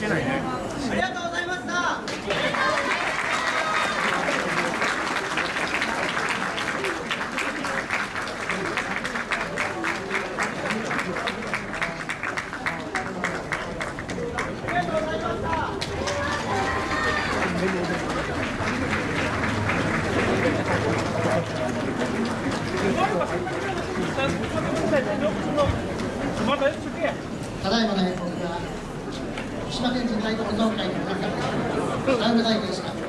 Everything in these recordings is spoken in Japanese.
けないね。ありがとうございましたただいまの演目は福島県人大保存会の会長北村大臣でした。も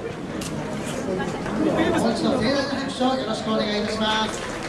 う一度盛大な拍手をよろしくお願いいたします